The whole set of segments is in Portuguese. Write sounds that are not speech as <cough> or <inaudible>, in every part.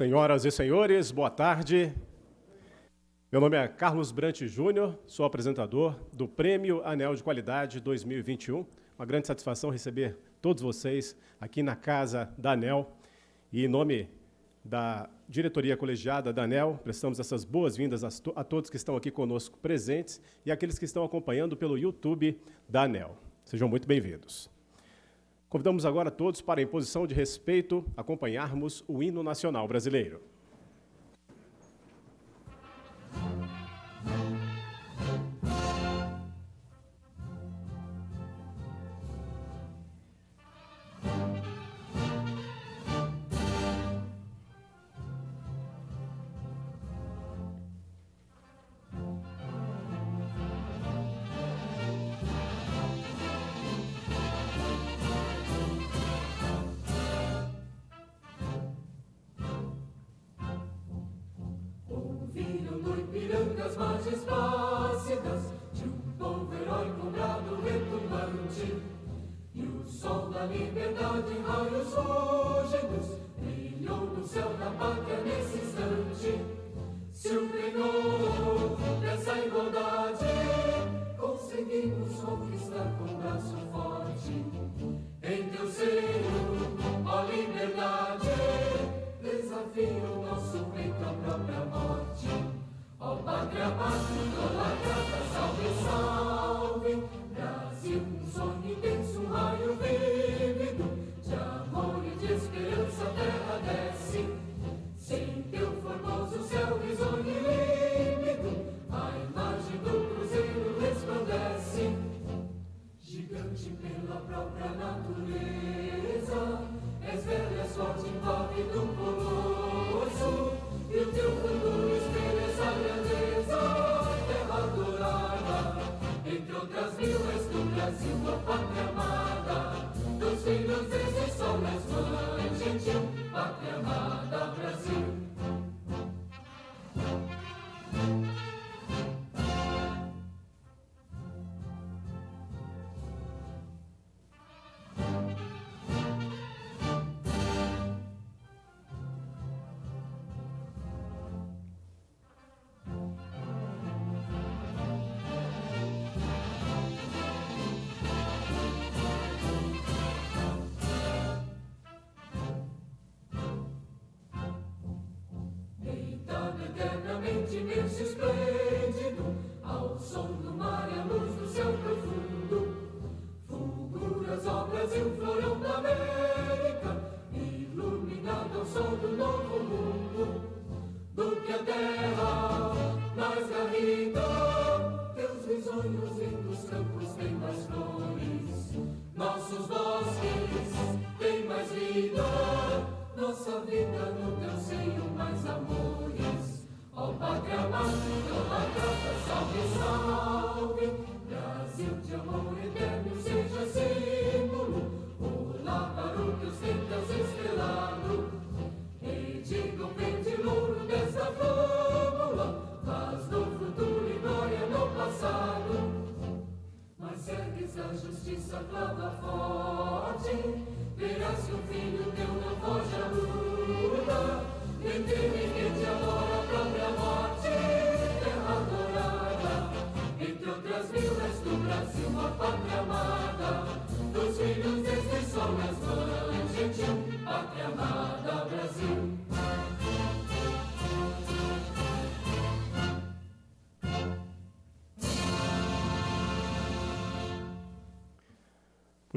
Senhoras e senhores, boa tarde. Meu nome é Carlos Brant Júnior, sou apresentador do Prêmio Anel de Qualidade 2021. Uma grande satisfação receber todos vocês aqui na casa da ANEL. E em nome da diretoria colegiada da ANEL, prestamos essas boas-vindas a, todos que estão aqui conosco presentes e aqueles que estão acompanhando pelo YouTube da ANEL. Sejam muito bem-vindos. Convidamos agora todos para, em posição de respeito, acompanharmos o hino nacional brasileiro. Atrapasso, tô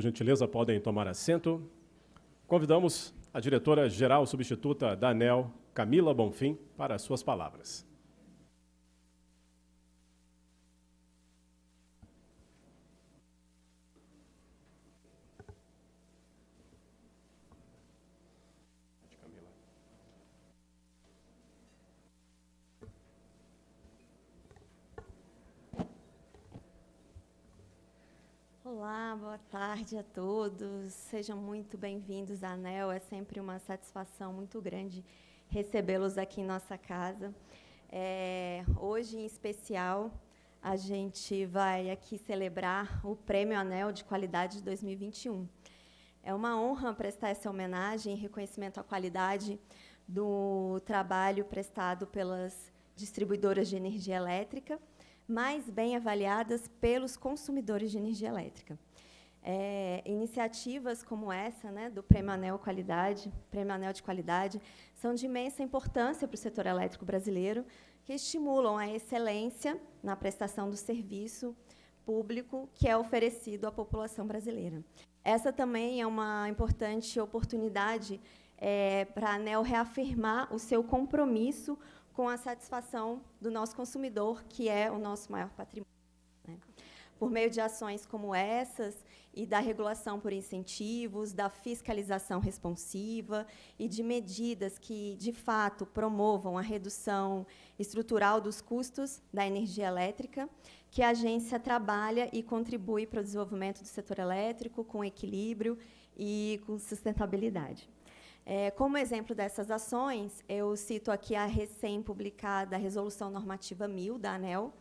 Por gentileza, podem tomar assento. Convidamos a diretora-geral substituta da ANEL, Camila Bonfim, para as suas palavras. Olá, boa tarde a todos. Sejam muito bem-vindos à ANEL. É sempre uma satisfação muito grande recebê-los aqui em nossa casa. É, hoje, em especial, a gente vai aqui celebrar o Prêmio ANEL de Qualidade de 2021. É uma honra prestar essa homenagem e reconhecimento à qualidade do trabalho prestado pelas distribuidoras de energia elétrica, mais bem avaliadas pelos consumidores de energia elétrica. É, iniciativas como essa, né, do Prêmio Anel Qualidade, Prêmio Anel de Qualidade, são de imensa importância para o setor elétrico brasileiro, que estimulam a excelência na prestação do serviço público que é oferecido à população brasileira. Essa também é uma importante oportunidade é, para a ANEL reafirmar o seu compromisso com a satisfação do nosso consumidor, que é o nosso maior patrimônio. Né? Por meio de ações como essas, e da regulação por incentivos, da fiscalização responsiva e de medidas que, de fato, promovam a redução estrutural dos custos da energia elétrica, que a agência trabalha e contribui para o desenvolvimento do setor elétrico com equilíbrio e com sustentabilidade. É, como exemplo dessas ações, eu cito aqui a recém-publicada Resolução Normativa 1000 da ANEL,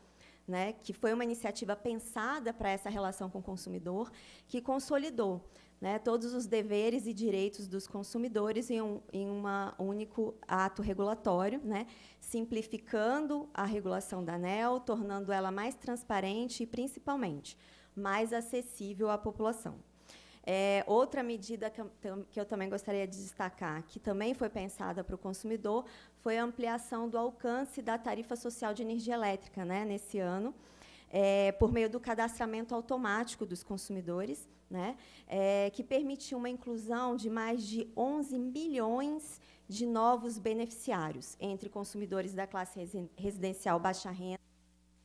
né, que foi uma iniciativa pensada para essa relação com o consumidor, que consolidou né, todos os deveres e direitos dos consumidores em um em uma único ato regulatório, né, simplificando a regulação da ANEL, tornando ela mais transparente e, principalmente, mais acessível à população. É, outra medida que eu, que eu, também gostaria de destacar, que também foi pensada para o consumidor, foi a ampliação do alcance da tarifa social de energia elétrica né, nesse ano, é, por meio do cadastramento automático dos consumidores, né, é, que permitiu uma inclusão de mais de 11 milhões de novos beneficiários, entre consumidores da classe residencial baixa renda,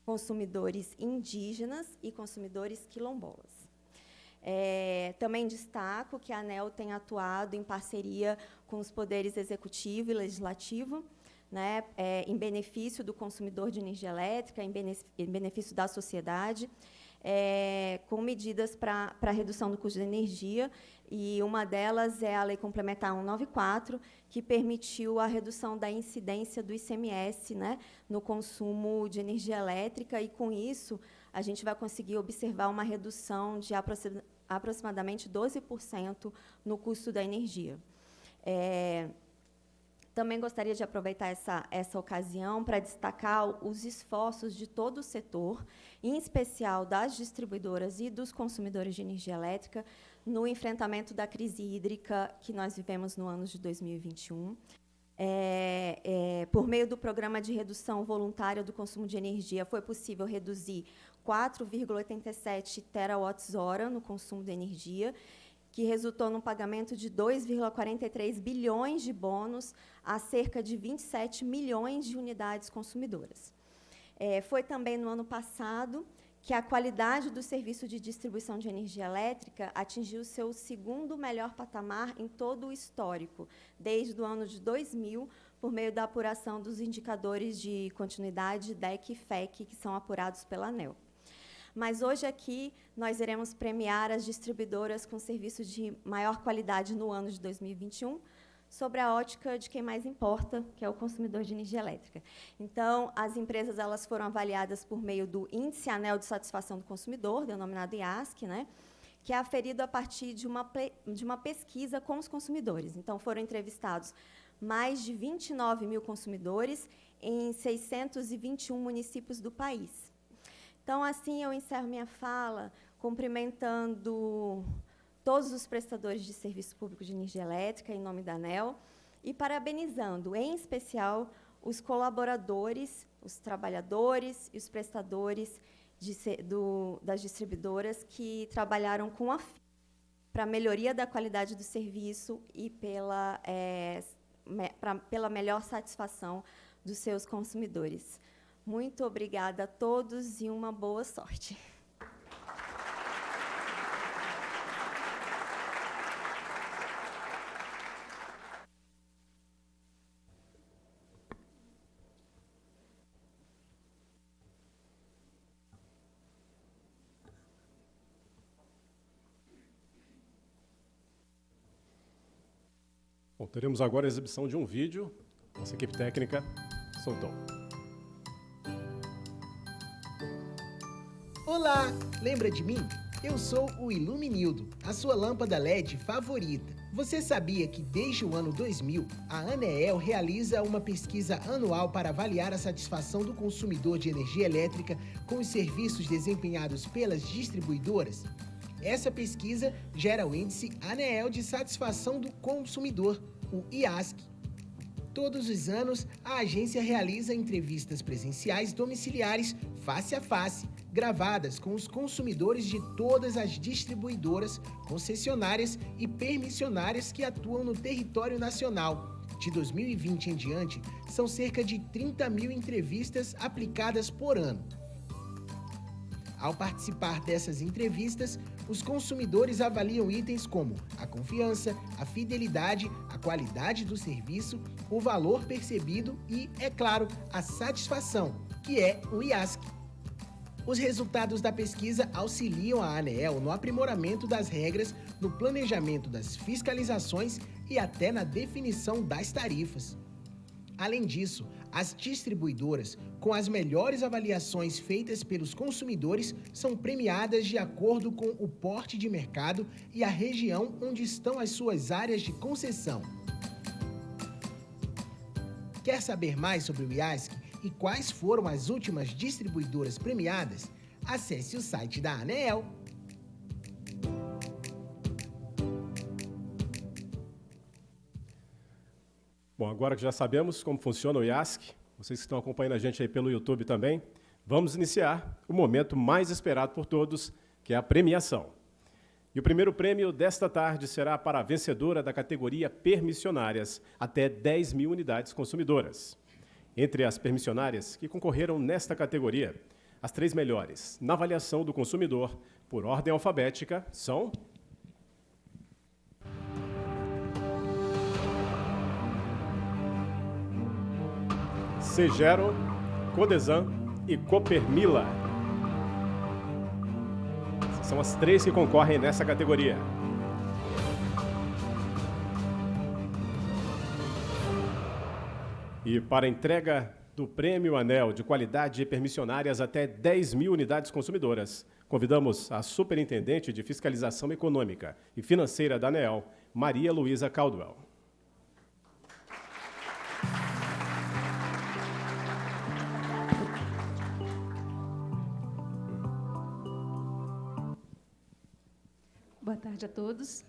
consumidores indígenas e consumidores quilombolas. É, também destaco que a ANEL tem atuado em parceria com os poderes executivo e legislativo, né, é, em benefício do consumidor de energia elétrica, em benefício, da sociedade, é, com medidas para redução do custo de energia, e uma delas é a Lei Complementar 194, que permitiu a redução da incidência do ICMS né, no consumo de energia elétrica, e, com isso, a gente vai conseguir observar uma redução de aproximadamente 12% no custo da energia. É, também gostaria de aproveitar essa, essa ocasião para destacar os esforços de todo o setor, em especial das distribuidoras e dos consumidores de energia elétrica, no enfrentamento da crise hídrica que nós vivemos no ano de 2021. É, é, por meio do programa de redução voluntária do consumo de energia, foi possível reduzir 4,87 terawatts-hora no consumo de energia, que resultou num pagamento de 2,43 bilhões de bônus a cerca de 27 milhões de unidades consumidoras. É, foi também no ano passado que a qualidade do serviço de distribuição de energia elétrica atingiu seu segundo melhor patamar em todo o histórico, desde o ano de 2000, por meio da apuração dos indicadores de continuidade DEC e FEC, que são apurados pela ANEL. Mas hoje aqui nós iremos premiar as distribuidoras com serviços de maior qualidade no ano de 2021, sobre a ótica de quem mais importa, que é o consumidor de energia elétrica. Então, as empresas elas foram avaliadas por meio do Índice Anel de Satisfação do Consumidor, denominado IASC, né, que é aferido a partir de uma, de uma pesquisa com os consumidores. Então, foram entrevistados mais de 29 mil consumidores em 621 municípios do país. Então, assim, eu encerro minha fala cumprimentando todos os prestadores de serviço público de energia elétrica, em nome da ANEL, e parabenizando, em especial, os colaboradores, os trabalhadores e os prestadores de, do, das distribuidoras que trabalharam com a para melhoria da qualidade do serviço e pela, é, me, pra, pela melhor satisfação dos seus consumidores. Muito obrigada a todos e uma boa sorte. Bom, teremos agora a exibição de um vídeo. Nossa equipe técnica soltou. Olá, lembra de mim? Eu sou o Iluminildo, a sua lâmpada LED favorita. Você sabia que desde o ano 2000, a ANEEL realiza uma pesquisa anual para avaliar a satisfação do consumidor de energia elétrica com os serviços desempenhados pelas distribuidoras? Essa pesquisa gera o índice ANEEL de satisfação do consumidor, o IASC. Todos os anos, a agência realiza entrevistas presenciais domiciliares face a face, gravadas com os consumidores de todas as distribuidoras, concessionárias e permissionárias que atuam no território nacional. De 2020 em diante, são cerca de 30 mil entrevistas aplicadas por ano. Ao participar dessas entrevistas, os consumidores avaliam itens como a confiança, a fidelidade, a qualidade do serviço, o valor percebido e, é claro, a satisfação, que é o IASC. Os resultados da pesquisa auxiliam a ANEEL no aprimoramento das regras, no planejamento das fiscalizações e até na definição das tarifas. Além disso, as distribuidoras, com as melhores avaliações feitas pelos consumidores, são premiadas de acordo com o porte de mercado e a região onde estão as suas áreas de concessão. Quer saber mais sobre o IASC e quais foram as últimas distribuidoras premiadas? Acesse o site da ANEEL Bom, agora que já sabemos como funciona o IASC, vocês que estão acompanhando a gente aí pelo YouTube também, vamos iniciar o momento mais esperado por todos, que é a premiação. E o primeiro prêmio desta tarde será para a vencedora da categoria Permissionárias, até 10 mil unidades consumidoras. Entre as permissionárias que concorreram nesta categoria, as três melhores na avaliação do consumidor, por ordem alfabética, são Segero, Codesan e Copermila. São as três que concorrem nessa categoria. E para entrega do Prêmio Anel de Qualidade Permissionárias até 10 mil unidades consumidoras, convidamos a Superintendente de Fiscalização Econômica e Financeira da ANEL, Maria Luísa Caldwell. Boa tarde a todos.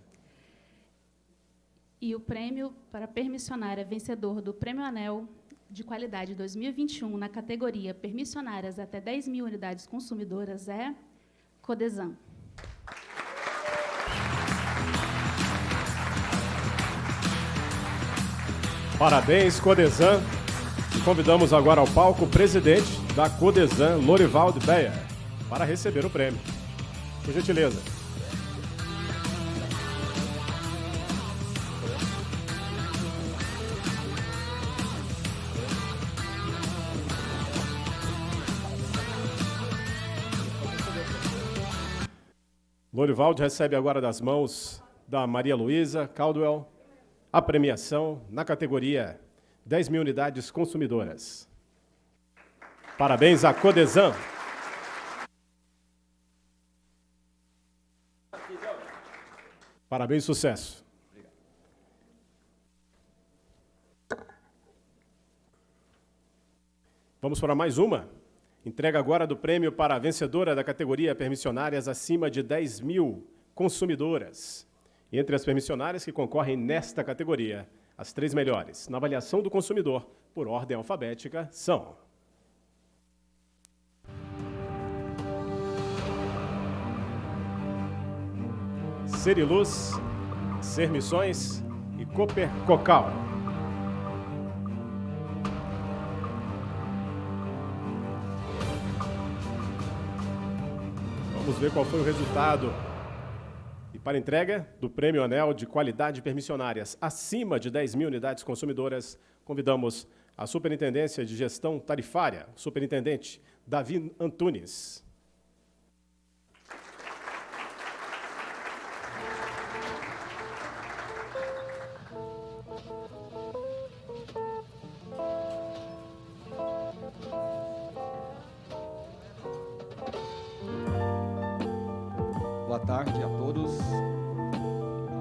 E o prêmio para permissionária vencedor do Prêmio Anel de Qualidade 2021 na categoria Permissionárias até 10 mil unidades consumidoras é Codesan. Parabéns, Codesan. Convidamos agora ao palco o presidente da Codesan, Lorivaldo Beia, para receber o prêmio. Por gentileza. Lorivaldo recebe agora das mãos da Maria Luísa Caldwell a premiação na categoria 10 mil unidades consumidoras. Parabéns à Codesan. Parabéns sucesso. Vamos para mais uma. Entrega agora do prêmio para a vencedora da categoria permissionárias acima de 10 mil consumidoras. Entre as permissionárias que concorrem nesta categoria, as três melhores na avaliação do consumidor, por ordem alfabética, são... Seriluz, Sermissões e Cooper Cocal. Vamos ver qual foi o resultado. E para entrega do Prêmio Anel de Qualidade Permissionárias acima de 10 mil unidades consumidoras, convidamos a Superintendência de Gestão Tarifária, Superintendente Davi Antunes. tarde a todos.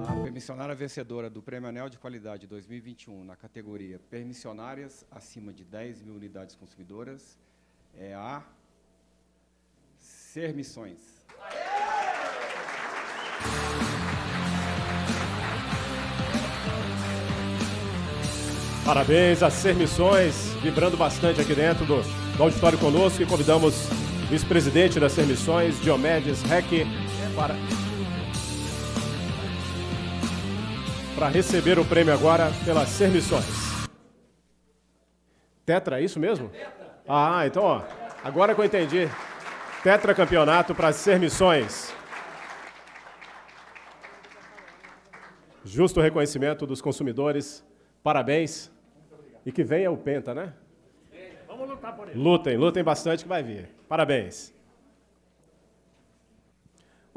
A permissionária vencedora do Prêmio Anel de Qualidade 2021 na categoria Permissionárias acima de 10 mil unidades consumidoras é a Sermissões. Parabéns a Sermissões, vibrando bastante aqui dentro do, do auditório conosco e convidamos o vice-presidente das Sermissões, Diomedes Reck, para, para receber o prêmio agora pela Ser Missões. Tetra, é isso mesmo? Ah, então, ó, agora que eu entendi. Tetra campeonato para Ser Missões. Justo reconhecimento dos consumidores. Parabéns. E que venha o Penta, né? Vamos lutar por ele. Lutem, lutem bastante que vai vir. Parabéns.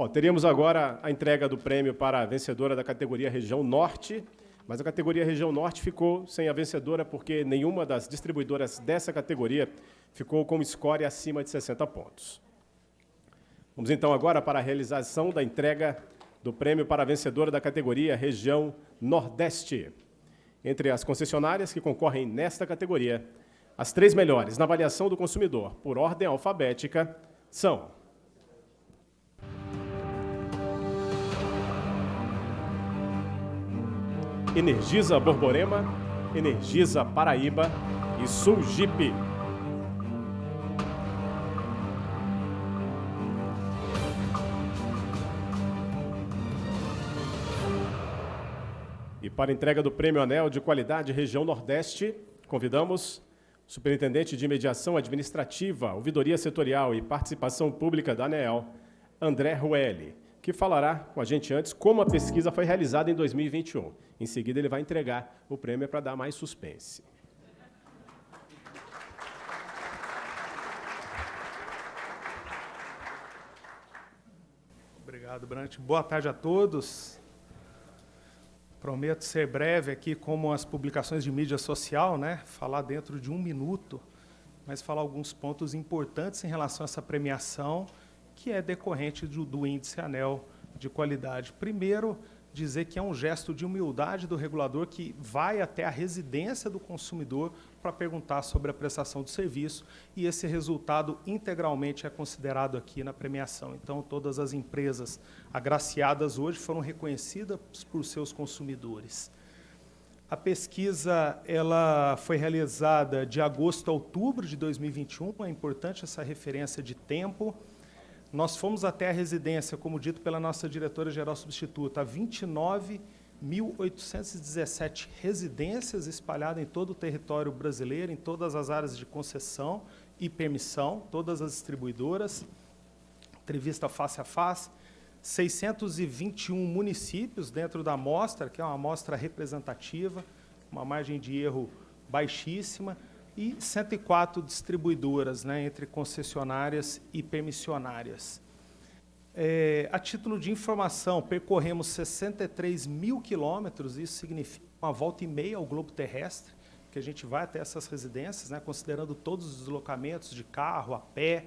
Bom, teríamos agora a entrega do prêmio para a vencedora da categoria Região Norte, mas a categoria Região Norte ficou sem a vencedora porque nenhuma das distribuidoras dessa categoria ficou com score acima de 60 pontos. Vamos então agora para a realização da entrega do prêmio para a vencedora da categoria Região Nordeste. Entre as concessionárias que concorrem nesta categoria, as três melhores na avaliação do consumidor por ordem alfabética são Energisa Borborema, Energisa Paraíba e Sul Jeep. E para entrega do Prêmio Anel de Qualidade Região Nordeste, convidamos o Superintendente de Mediação Administrativa, Ouvidoria Setorial e Participação Pública da ANEEL, André Ruelli, que falará com a gente antes como a pesquisa foi realizada em 2021. Em seguida, ele vai entregar o prêmio para dar mais suspense. Obrigado, Brant. Boa tarde a todos. Prometo ser breve aqui, como as publicações de mídia social, né? falar dentro de um minuto, mas falar alguns pontos importantes em relação a essa premiação, que é decorrente do, do índice ANEL de qualidade. Primeiro, dizer que é um gesto de humildade do regulador que vai até a residência do consumidor para perguntar sobre a prestação do serviço e esse resultado integralmente é considerado aqui na premiação. Então, todas as empresas agraciadas hoje foram reconhecidas por seus consumidores. A pesquisa ela foi realizada de agosto a outubro de 2021, é importante essa referência de tempo, nós fomos até a residência, como dito pela nossa diretora-geral substituta, 29.817 residências espalhadas em todo o território brasileiro, em todas as áreas de concessão e permissão, todas as distribuidoras, entrevista face a face, 621 municípios dentro da amostra, que é uma amostra representativa, uma margem de erro baixíssima, e 104 distribuidoras, né, entre concessionárias e permissionárias. É, a título de informação, percorremos 63 mil quilômetros, isso significa uma volta e meia ao globo terrestre, que a gente vai até essas residências, né, considerando todos os deslocamentos de carro, a pé,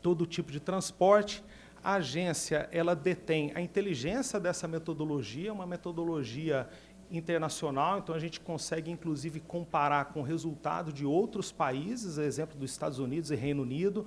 todo tipo de transporte. A agência ela detém a inteligência dessa metodologia, uma metodologia internacional, então a gente consegue inclusive comparar com o resultado de outros países, exemplo dos Estados Unidos e Reino Unido,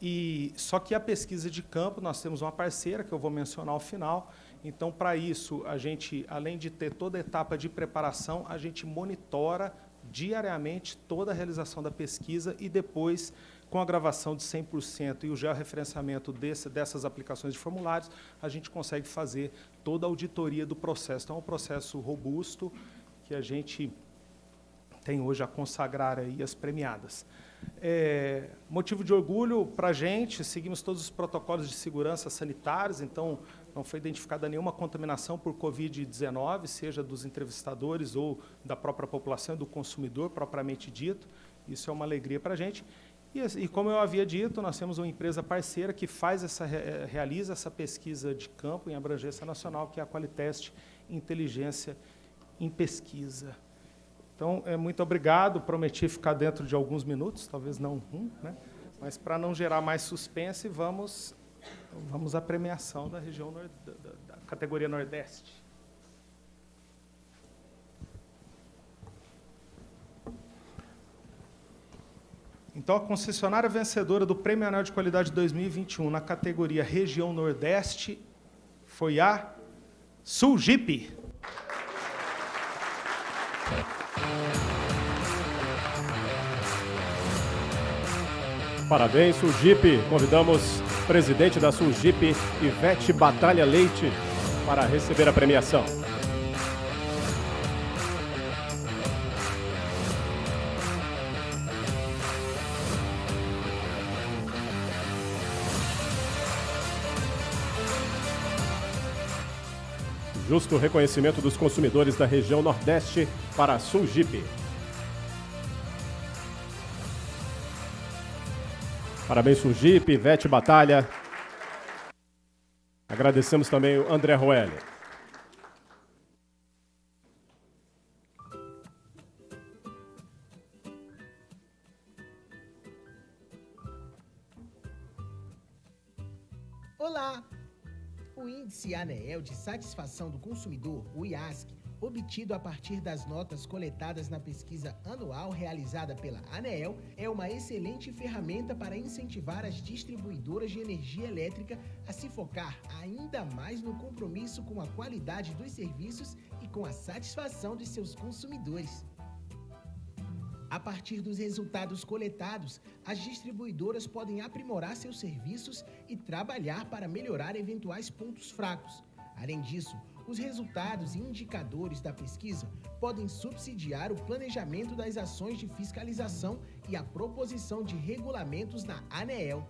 e só que a pesquisa de campo, nós temos uma parceira que eu vou mencionar ao final, então para isso a gente, além de ter toda a etapa de preparação, a gente monitora diariamente toda a realização da pesquisa e depois com a gravação de 100% e o georreferenciamento desse, dessas aplicações de formulários, a gente consegue fazer toda a auditoria do processo. Então, é um processo robusto que a gente tem hoje a consagrar aí as premiadas. É, motivo de orgulho para a gente, seguimos todos os protocolos de segurança sanitários, então não foi identificada nenhuma contaminação por Covid-19, seja dos entrevistadores ou da própria população, do consumidor propriamente dito. Isso é uma alegria para a gente. E, e, como eu havia dito, nós temos uma empresa parceira que faz essa, eh, realiza essa pesquisa de campo em abrangência nacional, que é a Qualitest Inteligência em Pesquisa. Então, é, muito obrigado. Prometi ficar dentro de alguns minutos, talvez não um, né? mas para não gerar mais suspense, vamos, vamos à premiação da região da, da categoria Nordeste. Então, a concessionária vencedora do Prêmio Anel de Qualidade 2021 na categoria Região Nordeste foi a Sulgip. Parabéns, Sulgip. Convidamos o presidente da Sulgip, Ivete Batalha Leite, para receber a premiação. Justo reconhecimento dos consumidores da região Nordeste para a Sulgip. Parabéns, Sulgip, Ivete Batalha. Agradecemos também o André Roelli. Índice ANEEL de Satisfação do Consumidor, o IASC, obtido a partir das notas coletadas na pesquisa anual realizada pela ANEEL, é uma excelente ferramenta para incentivar as distribuidoras de energia elétrica a se focar ainda mais no compromisso com a qualidade dos serviços e com a satisfação de seus consumidores. A partir dos resultados coletados, as distribuidoras podem aprimorar seus serviços e trabalhar para melhorar eventuais pontos fracos. Além disso, os resultados e indicadores da pesquisa podem subsidiar o planejamento das ações de fiscalização e a proposição de regulamentos na ANEEL.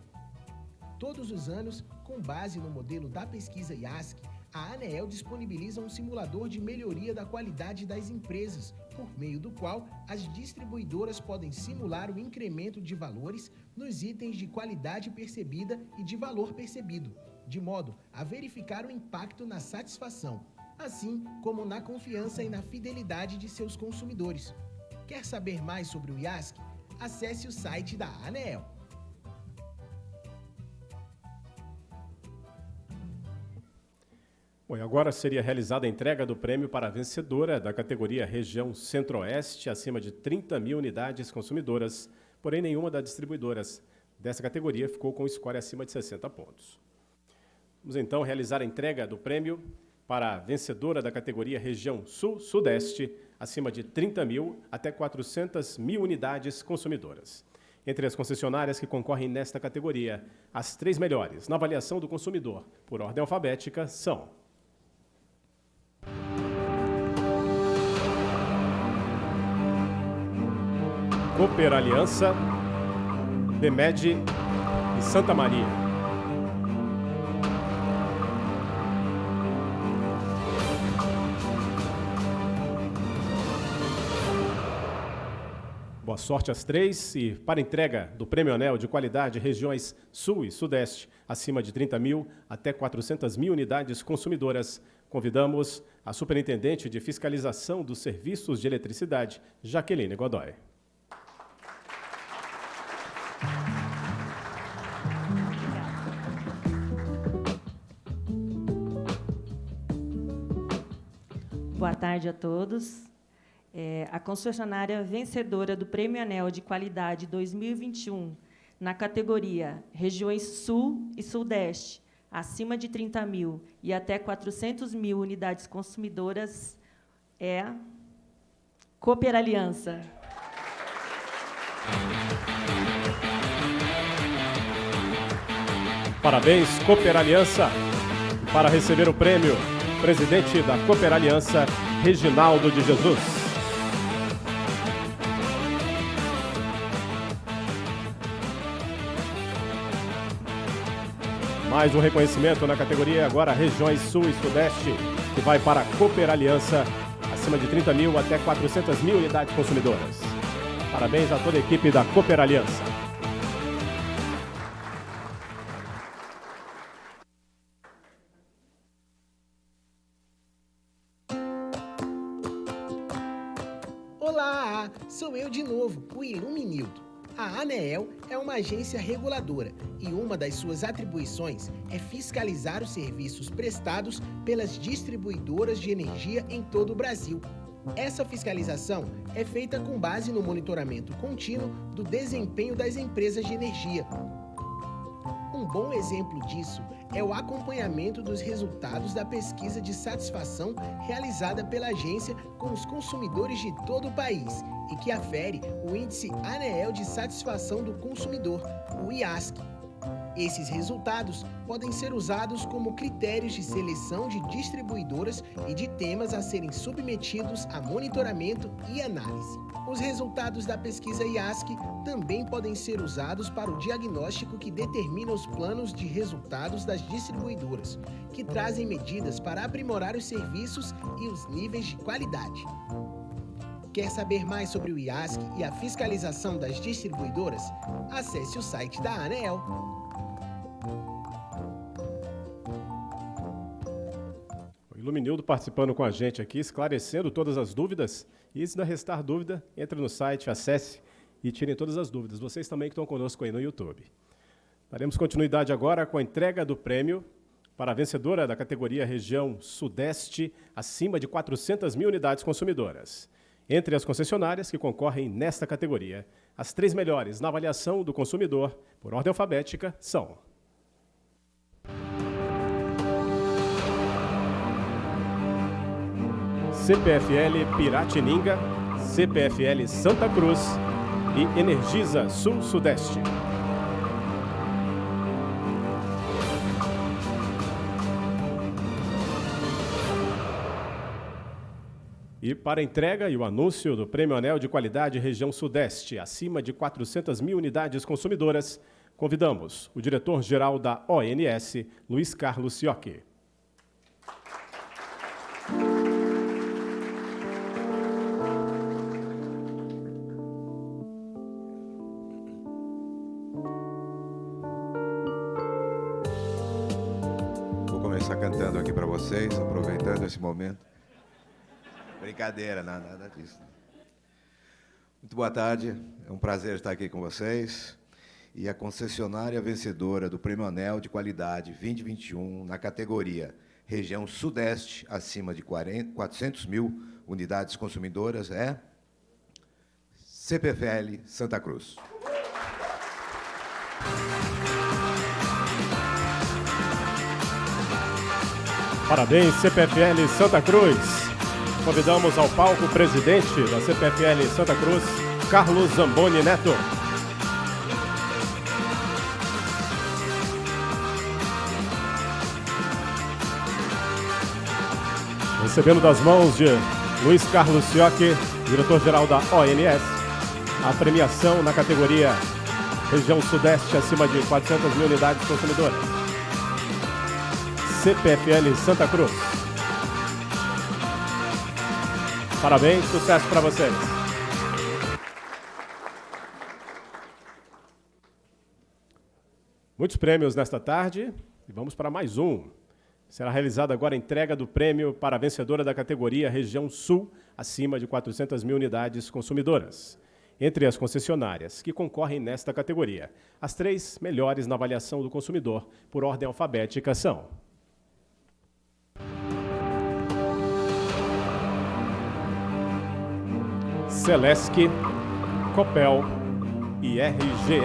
Todos os anos, com base no modelo da pesquisa IASC, a ANEEL disponibiliza um simulador de melhoria da qualidade das empresas, por meio do qual as distribuidoras podem simular o incremento de valores nos itens de qualidade percebida e de valor percebido, de modo a verificar o impacto na satisfação, assim como na confiança e na fidelidade de seus consumidores. Quer saber mais sobre o IASC? Acesse o site da ANEEL. Bom, e agora seria realizada a entrega do prêmio para a vencedora da categoria Região Centro-Oeste, acima de 30 mil unidades consumidoras, porém nenhuma das distribuidoras dessa categoria ficou com score acima de 60 pontos. Vamos então realizar a entrega do prêmio para a vencedora da categoria Região Sul-Sudeste, acima de 30 mil até 400 mil unidades consumidoras. Entre as concessionárias que concorrem nesta categoria, as três melhores na avaliação do consumidor, por ordem alfabética, são Cooper Aliança, Bemed e Santa Maria. Boa sorte às três e para entrega do Prêmio Anel de Qualidade Regiões Sul e Sudeste, acima de 30 mil até 400 mil unidades consumidoras, convidamos a Superintendente de Fiscalização dos Serviços de Eletricidade, Jaqueline Godoy. Boa tarde a todos. É, a concessionária vencedora do Prêmio Anel de Qualidade 2021 na categoria Regiões Sul e Sudeste, acima de 30 mil e até 400 mil unidades consumidoras, é Cooper Aliança. Parabéns, Cooper Aliança. Para receber o prêmio, presidente da Cooper Aliança, Reginaldo de Jesus. Mais um reconhecimento na categoria agora Regiões Sul e Sudeste, que vai para a Cooper Aliança, acima de 30 mil até 400 mil unidades consumidoras. Parabéns a toda a equipe da Cooper Aliança. Olá, sou eu de novo, o Iluminildo. A ANEEL é uma agência reguladora e uma das suas atribuições é fiscalizar os serviços prestados pelas distribuidoras de energia em todo o Brasil. Essa fiscalização é feita com base no monitoramento contínuo do desempenho das empresas de energia. Um bom exemplo disso é o acompanhamento dos resultados da pesquisa de satisfação realizada pela agência com os consumidores de todo o país e que afere o Índice ANEEL de Satisfação do Consumidor, o IASC. Esses resultados podem ser usados como critérios de seleção de distribuidoras e de temas a serem submetidos a monitoramento e análise. Os resultados da pesquisa IASC também podem ser usados para o diagnóstico que determina os planos de resultados das distribuidoras, que trazem medidas para aprimorar os serviços e os níveis de qualidade. Quer saber mais sobre o IASC e a fiscalização das distribuidoras? Acesse o site da ANEEL. O Iluminildo participando com a gente aqui, esclarecendo todas as dúvidas. E se não restar dúvida, entre no site, acesse e tirem todas as dúvidas. Vocês também que estão conosco aí no YouTube. Daremos continuidade agora com a entrega do prêmio para a vencedora da categoria Região Sudeste, acima de 400 mil unidades consumidoras. Entre as concessionárias que concorrem nesta categoria, as três melhores na avaliação do consumidor, por ordem alfabética, são CPFL Piratininga, CPFL Santa Cruz e Energisa Sul-Sudeste. E para a entrega e o anúncio do Prêmio Anel de Qualidade Região Sudeste, acima de 400 mil unidades consumidoras, convidamos o diretor-geral da ONS, Luiz Carlos Siocchi. Vocês, aproveitando esse momento. Brincadeira, não, nada disso. Muito boa tarde, é um prazer estar aqui com vocês. E a concessionária vencedora do Prêmio Anel de Qualidade 2021 na categoria Região Sudeste, acima de 40, 400 mil unidades consumidoras, é CPFL Santa Cruz. Parabéns, CPFL Santa Cruz. Convidamos ao palco o presidente da CPFL Santa Cruz, Carlos Zamboni Neto. Recebendo das mãos de Luiz Carlos Siocchi, diretor-geral da ONS, a premiação na categoria Região Sudeste acima de 400 mil unidades consumidoras. CPFL Santa Cruz. Parabéns, sucesso para vocês. Muitos prêmios nesta tarde e vamos para mais um. Será realizada agora a entrega do prêmio para a vencedora da categoria Região Sul, acima de 400 mil unidades consumidoras. Entre as concessionárias que concorrem nesta categoria, as três melhores na avaliação do consumidor, por ordem alfabética, são Celesc, Copel e RGE.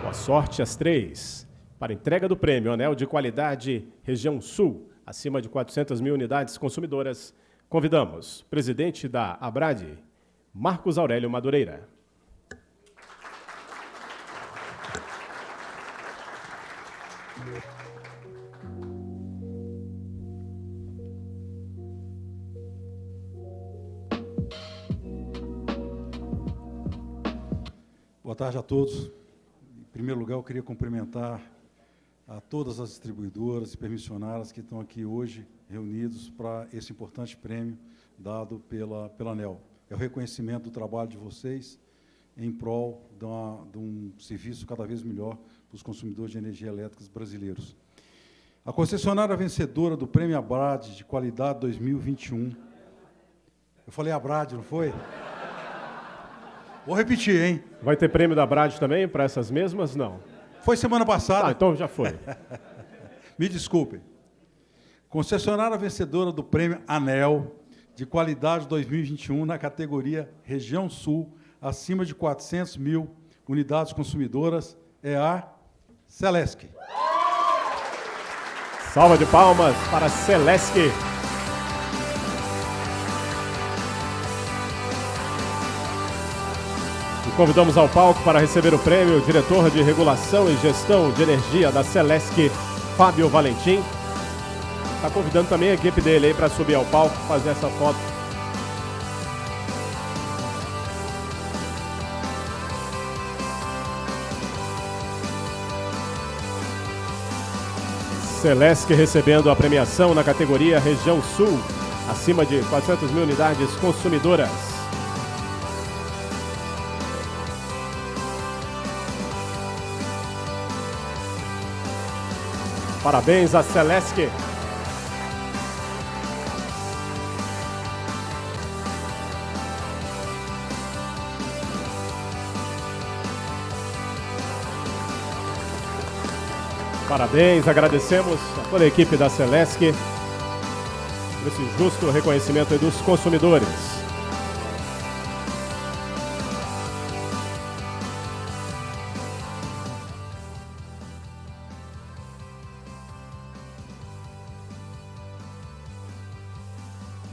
Boa sorte às três. Para entrega do prêmio Anel de Qualidade Região Sul, acima de 400 mil unidades consumidoras, convidamos presidente da Abrade, Marcos Aurélio Madureira. Boa tarde a todos. Em primeiro lugar, eu queria cumprimentar a todas as distribuidoras e permissionárias que estão aqui hoje reunidos para esse importante prêmio dado pela, pela ANEL. É o reconhecimento do trabalho de vocês em prol de, uma, de um serviço cada vez melhor para os consumidores de energia elétrica brasileiros. A concessionária vencedora do Prêmio Abrad de Qualidade 2021. Eu falei Abrad, não foi? Vou repetir, hein? Vai ter prêmio da Brad também para essas mesmas? Não. Foi semana passada. Ah, então já foi. <laughs> Me desculpem. Concessionária vencedora do prêmio ANEL de qualidade 2021 na categoria Região Sul, acima de 400 mil unidades consumidoras, é a Celesc. Salva de palmas para Celesc. E convidamos ao palco para receber o prêmio o diretor de regulação e gestão de energia da Celesc, Fábio Valentim. Está convidando também a equipe dele aí para subir ao palco, fazer essa foto. Celesc recebendo a premiação na categoria Região Sul, acima de 400 mil unidades consumidoras. Parabéns a Celesc. Parabéns, agradecemos a toda a equipe da Celesc por esse justo reconhecimento dos consumidores.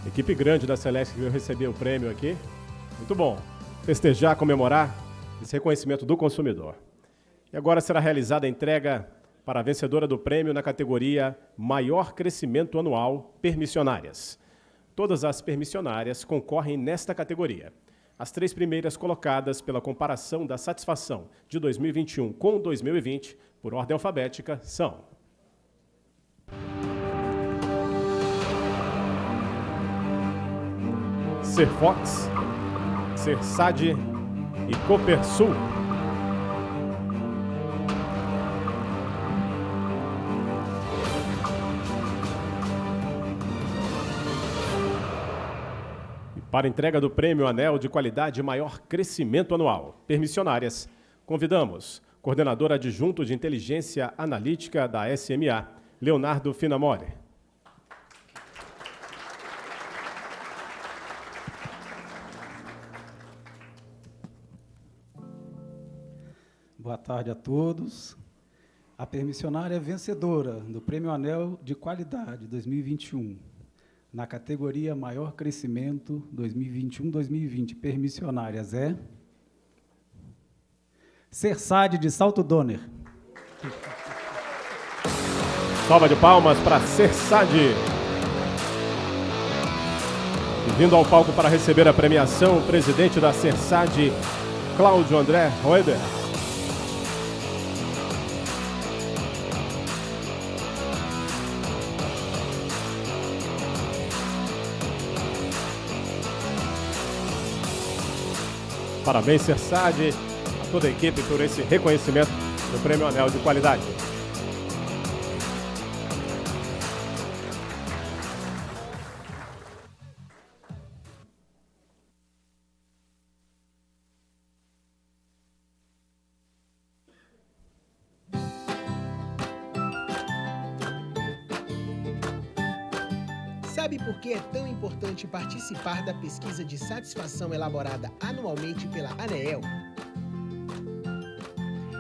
Equipe grande da Celeste que veio receber o prêmio aqui. Muito bom. Festejar, comemorar esse reconhecimento do consumidor. E agora será realizada a entrega para a vencedora do prêmio na categoria Maior Crescimento Anual Permissionárias. Todas as permissionárias concorrem nesta categoria. As três primeiras colocadas pela comparação da satisfação de 2021 com 2020, por ordem alfabética, são Serfox, Sersad e Copersul. Para entrega do Prêmio Anel de Qualidade Maior Crescimento Anual, permissionárias, convidamos coordenador adjunto de Inteligência Analítica da SMA, Leonardo Finamore. Boa tarde a todos. A permissionária vencedora do Prêmio Anel de Qualidade 2021, na categoria Maior Crescimento 2021-2020, permissionárias é Cersade de Salto Donner. Salva de palmas para Cersade. Vindo ao palco para receber a premiação, o presidente da Cersade, Cláudio André Roeder. Parabéns, Cersade, a toda a equipe por esse reconhecimento do Prêmio Anel de Qualidade. Importante participar da pesquisa de satisfação elaborada anualmente pela ANEEL?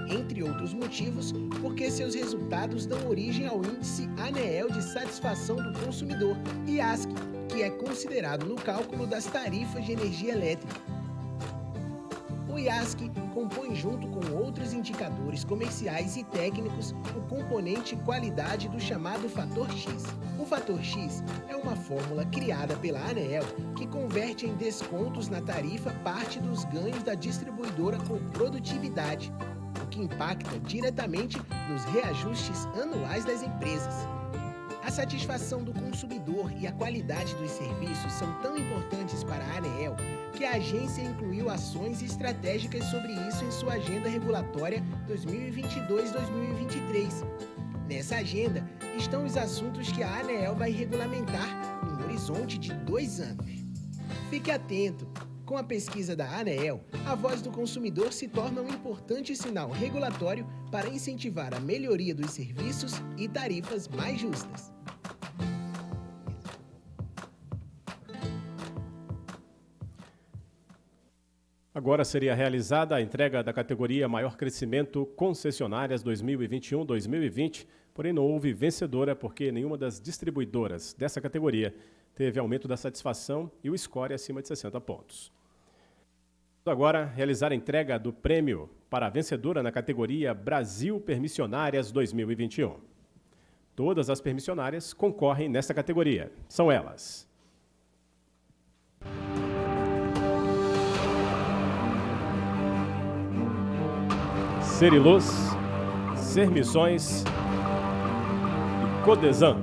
Entre outros motivos, porque seus resultados dão origem ao Índice ANEEL de Satisfação do Consumidor, IASC, que é considerado no cálculo das tarifas de energia elétrica. O IASC compõe junto com outros indicadores comerciais e técnicos o componente qualidade do chamado fator X. O fator X é uma fórmula criada pela ANEEL que converte em descontos na tarifa parte dos ganhos da distribuidora com produtividade, o que impacta diretamente nos reajustes anuais das empresas. A satisfação do consumidor e a qualidade dos serviços são tão importantes para a ANEEL que a agência incluiu ações estratégicas sobre isso em sua agenda regulatória 2022-2023. Nessa agenda estão os assuntos que a ANEEL vai regulamentar num horizonte de dois anos. Fique atento! Com a pesquisa da ANEEL, a voz do consumidor se torna um importante sinal regulatório para incentivar a melhoria dos serviços e tarifas mais justas. Agora seria realizada a entrega da categoria Maior Crescimento Concessionárias 2021-2020, porém não houve vencedora porque nenhuma das distribuidoras dessa categoria teve aumento da satisfação e o score acima de 60 pontos. Agora, realizar a entrega do prêmio para a vencedora na categoria Brasil Permissionárias 2021. Todas as permissionárias concorrem nesta categoria. São elas. Seriluz, Sermissões e Codesan.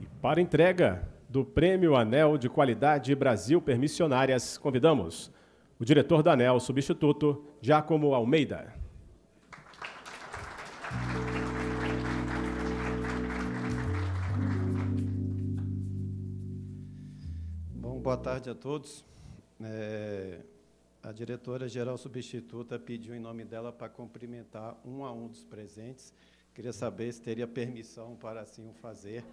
E para entrega do Prêmio Anel de Qualidade Brasil Permissionárias, convidamos o diretor da ANEL, substituto, Giacomo Almeida. Boa tarde a todos. É, a diretora-geral substituta pediu em nome dela para cumprimentar um a um dos presentes. Queria saber se teria permissão para assim o fazer.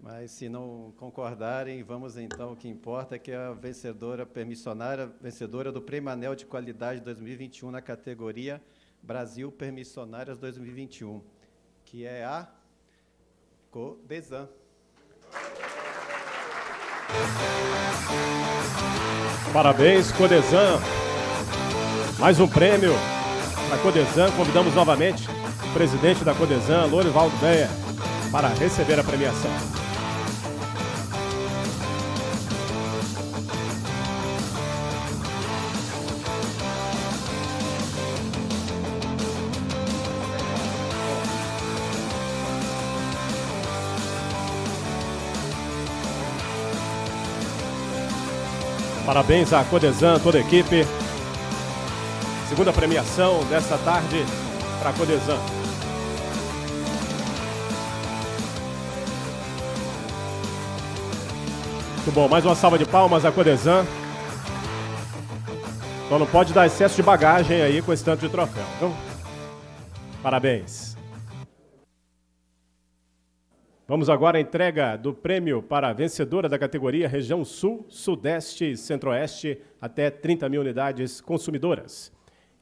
Mas, se não concordarem, vamos então, o que importa é que a vencedora permissionária, vencedora do Prêmio Anel de Qualidade 2021 na categoria Brasil Permissionárias 2021, que é a Codesan. Parabéns, Codesan. Mais um prêmio para Codesan. Convidamos novamente o presidente da Codesan, Lorivaldo Beia, para receber a premiação. Parabéns à Codesan, toda a equipe. Segunda premiação desta tarde para a Codesan. Muito bom, mais uma salva de palmas à Codesan. Só não pode dar excesso de bagagem aí com esse tanto de troféu, viu? Parabéns. Vamos agora à entrega do prêmio para a vencedora da categoria Região Sul, Sudeste e Centro-Oeste, até 30 mil unidades consumidoras.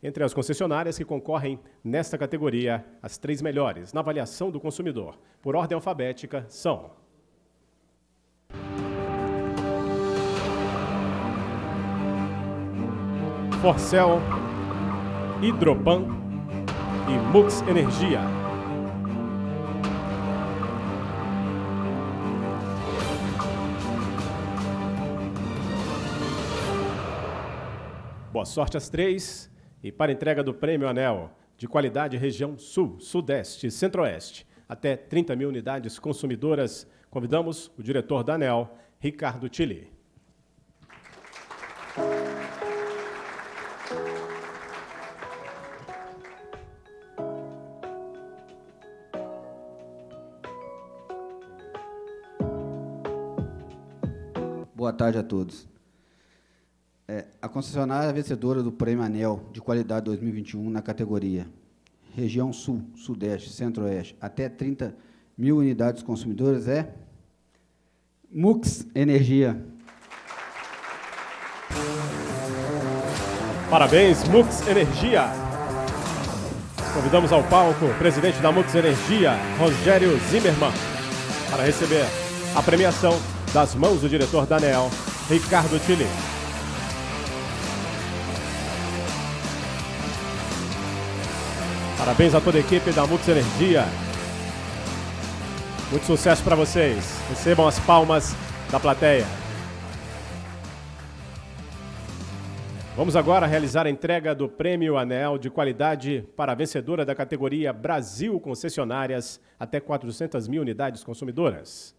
Entre as concessionárias que concorrem nesta categoria, as três melhores na avaliação do consumidor, por ordem alfabética, são... Forcel, Hidropan e Mux Energia. Boa sorte às três. E para entrega do Prêmio Anel de qualidade região Sul, Sudeste e Centro-Oeste, até 30 mil unidades consumidoras, convidamos o diretor da ANEL, Ricardo Tilly. Boa tarde a todos. É, a concessionária vencedora do Prêmio Anel de Qualidade 2021 na categoria Região Sul, Sudeste, Centro-Oeste, até 30 mil unidades consumidoras é Mux Energia. Parabéns, Mux Energia. Convidamos ao palco o presidente da Mux Energia, Rogério Zimmermann, para receber a premiação das mãos do diretor da ANEL, Ricardo Tilly. Parabéns a toda a equipe da Mux Energia. Muito sucesso para vocês. Recebam as palmas da plateia. Vamos agora realizar a entrega do Prêmio Anel de Qualidade para a vencedora da categoria Brasil Concessionárias até 400 mil unidades consumidoras.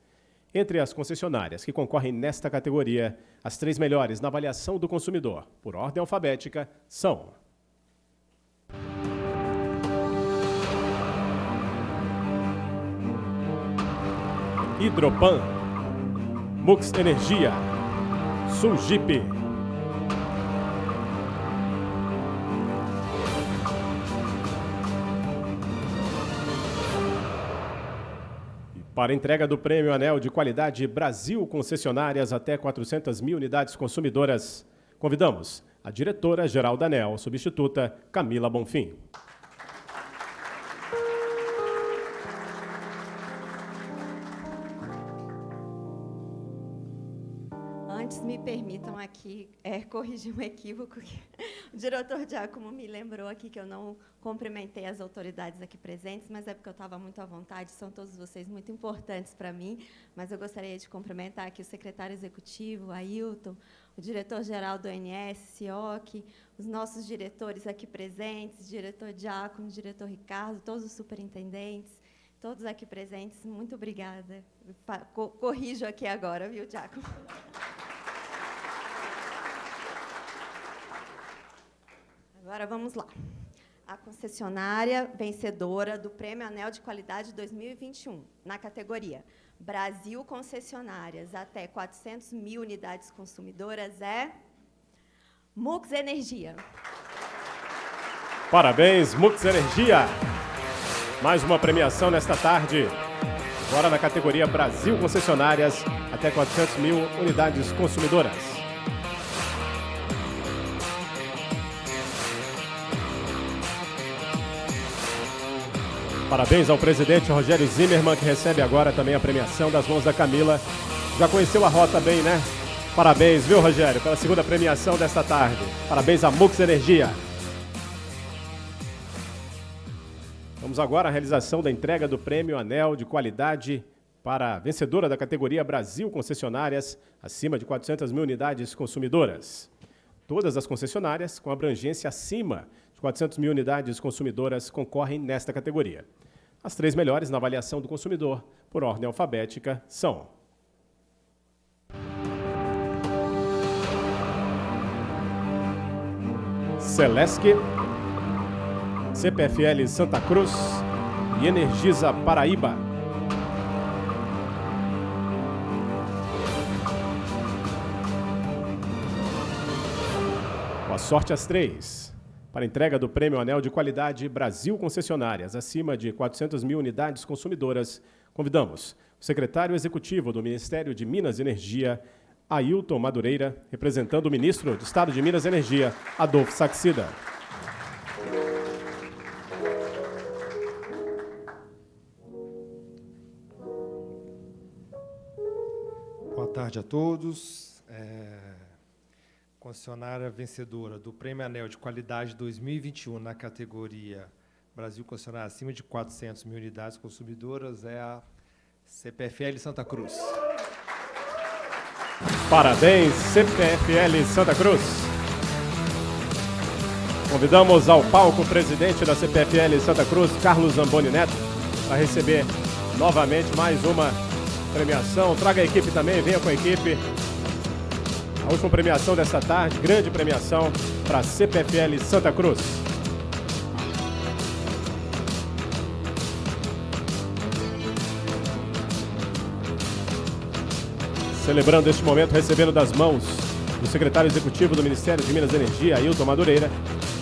Entre as concessionárias que concorrem nesta categoria, as três melhores na avaliação do consumidor, por ordem alfabética, são Hidropan, Mux Energia, Sulgip, Para entrega do Prêmio Anel de Qualidade Brasil Concessionárias até 400 mil unidades consumidoras, convidamos a diretora-geral da ANEL, substituta Camila Bonfim. Permitam aqui é, corrigir um equívoco que <laughs> o diretor Giacomo me lembrou aqui que eu não cumprimentei as autoridades aqui presentes, mas é porque eu estava muito à vontade, são todos vocês muito importantes para mim, mas eu gostaria de cumprimentar aqui o secretário executivo, Ailton, o diretor-geral do ONS, CIOC, os nossos diretores aqui presentes, diretor Giacomo, diretor Ricardo, todos os superintendentes, todos aqui presentes, muito obrigada. Corrijo aqui agora, viu, Giacomo? Agora vamos lá. A concessionária vencedora do Prêmio Anel de Qualidade 2021, na categoria Brasil Concessionárias até 400 mil unidades consumidoras é Mux Energia. Parabéns, Mux Energia. Mais uma premiação nesta tarde. Agora na categoria Brasil Concessionárias até 400 mil unidades consumidoras. Parabéns ao presidente Rogério Zimmermann, que recebe agora também a premiação das mãos da Camila. Já conheceu a rota bem, né? Parabéns, viu, Rogério, pela segunda premiação desta tarde. Parabéns à Mux Energia. Vamos agora à realização da entrega do prêmio Anel de Qualidade para a vencedora da categoria Brasil Concessionárias, acima de 400 mil unidades consumidoras. Todas as concessionárias com abrangência acima 400 mil unidades consumidoras concorrem nesta categoria. As três melhores na avaliação do consumidor, por ordem alfabética, são... Celesc, CPFL Santa Cruz e Energisa Paraíba. Boa sorte às três para entrega do Prêmio Anel de Qualidade Brasil Concessionárias, acima de 400 mil unidades consumidoras, convidamos o secretário executivo do Ministério de Minas e Energia, Ailton Madureira, representando o ministro de Estado de Minas e Energia, Adolfo Saxida. Boa tarde a todos. É concessionária vencedora do Prêmio Anel de Qualidade 2021 na categoria Brasil Concessionária acima de 400 mil unidades consumidoras é a CPFL Santa Cruz. Parabéns, CPFL Santa Cruz. Convidamos ao palco o presidente da CPFL Santa Cruz, Carlos Zamboni Neto, para receber novamente mais uma premiação. Traga a equipe também, venha com a equipe. A última premiação dessa tarde, grande premiação para a CPFL Santa Cruz. Celebrando este momento, recebendo das mãos do secretário executivo do Ministério de Minas e Energia, Ailton Madureira,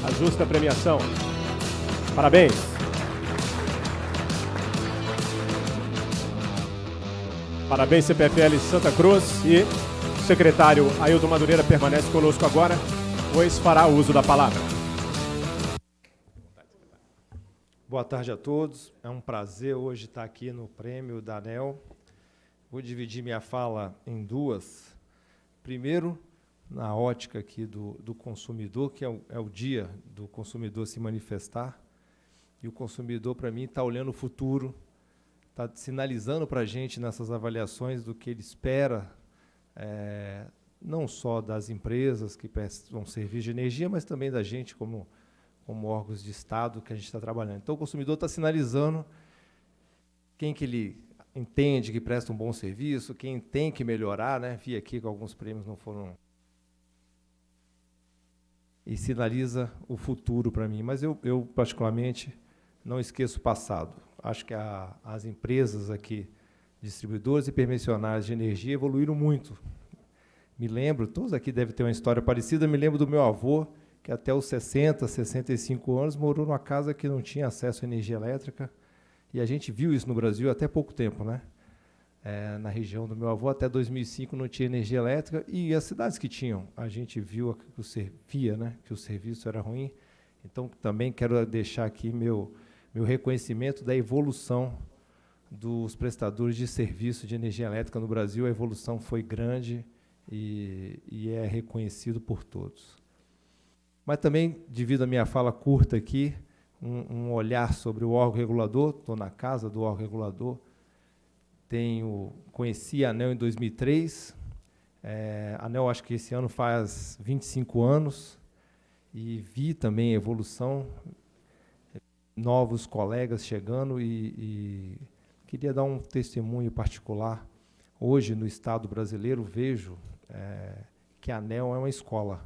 a justa premiação. Parabéns! Parabéns, CPFL Santa Cruz e o secretário Ailton Madureira permanece conosco agora, pois fará uso da palavra. Boa tarde a todos. É um prazer hoje estar aqui no prêmio da ANEL. Vou dividir minha fala em duas. Primeiro, na ótica aqui do, do consumidor, que é o, é o dia do consumidor se manifestar. E o consumidor, para mim, está olhando o futuro, está sinalizando para a gente nessas avaliações do que ele espera é, não só das empresas que prestam serviço de energia, mas também da gente como, como órgãos de Estado que a gente está trabalhando. Então, o consumidor está sinalizando quem que ele entende que presta um bom serviço, quem tem que melhorar, né? Vi aqui que alguns prêmios não foram e sinaliza o futuro para mim. Mas eu, eu, particularmente, não esqueço o passado. Acho que a, as empresas aqui distribuidores e permissionárias de energia evoluíram muito. Me lembro, todos aqui devem ter uma história parecida, me lembro do meu avô, que até os 60, 65 anos morou numa casa que não tinha acesso à energia elétrica. E a gente viu isso no Brasil até pouco tempo, né? É, na região do meu avô, até 2005 não tinha energia elétrica e as cidades que tinham, a gente viu que o servia, né, que o serviço era ruim. Então, também quero deixar aqui meu, meu reconhecimento da evolução dos prestadores de serviço de energia elétrica no Brasil. A evolução foi grande e, e é reconhecido por todos. Mas também, devido à minha fala curta aqui, um, um olhar sobre o órgão regulador, estou na casa do órgão regulador, tenho, conheci a ANEL em 2003, é, a ANEL acho que esse ano faz 25 anos, e vi também a evolução, novos colegas chegando, e, e queria dar um testemunho particular. Hoje, no Estado brasileiro, vejo é, que a ANEL é uma escola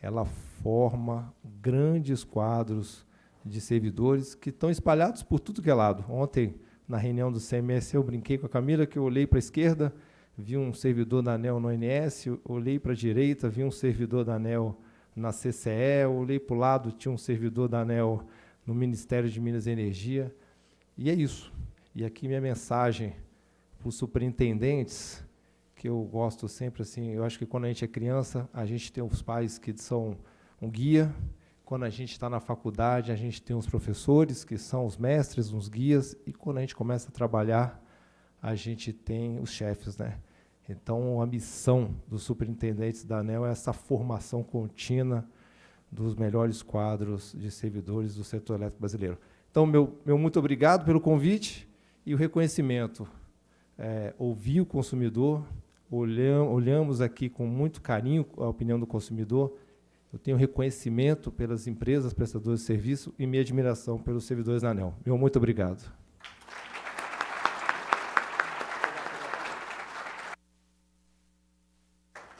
ela forma grandes quadros de servidores que estão espalhados por tudo que é lado. Ontem, na reunião do CMS, eu brinquei com a Camila que eu olhei para a esquerda, vi um servidor da ANEL no ONS, olhei para a direita, vi um servidor da ANEL na CCE, olhei para o lado, tinha um servidor da ANEL no Ministério de Minas e Energia. E é isso. E aqui minha mensagem para os superintendentes que eu gosto sempre assim, eu acho que quando a gente é criança, a gente tem os pais que são um guia, quando a gente está na faculdade, a gente tem os professores, que são os mestres, os guias, e quando a gente começa a trabalhar, a gente tem os chefes. Né? Então, a missão dos superintendentes da ANEL é essa formação contínua dos melhores quadros de servidores do setor elétrico brasileiro. Então, meu, meu muito obrigado pelo convite e o reconhecimento. É, ouvir o consumidor, olhamos aqui com muito carinho a opinião do consumidor. Eu tenho reconhecimento pelas empresas prestadoras de serviço e minha admiração pelos servidores da ANEL. Meu muito obrigado.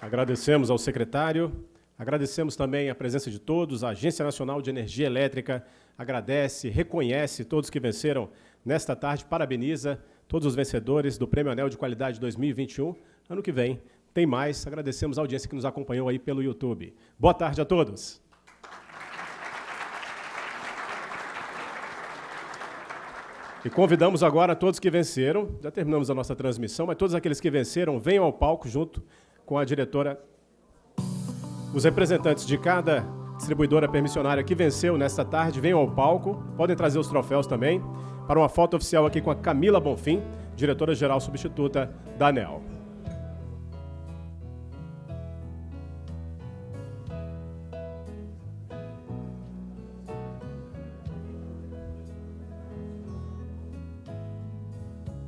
Agradecemos ao secretário, agradecemos também a presença de todos, a Agência Nacional de Energia Elétrica agradece, reconhece todos que venceram nesta tarde, parabeniza todos os vencedores do Prêmio Anel de Qualidade 2021. Ano que vem tem mais. Agradecemos a audiência que nos acompanhou aí pelo YouTube. Boa tarde a todos. E convidamos agora todos que venceram, já terminamos a nossa transmissão, mas todos aqueles que venceram venham ao palco junto com a diretora, os representantes de cada distribuidora permissionária que venceu nesta tarde, venham ao palco, podem trazer os troféus também, para uma foto oficial aqui com a Camila Bonfim, diretora-geral substituta da ANEL.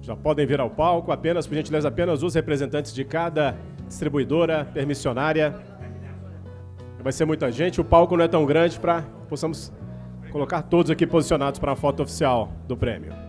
Já podem vir ao palco, apenas, por gentileza, apenas os representantes de cada distribuidora permissionária. Vai ser muita gente, o palco não é tão grande para possamos colocar todos aqui posicionados para a foto oficial do prêmio.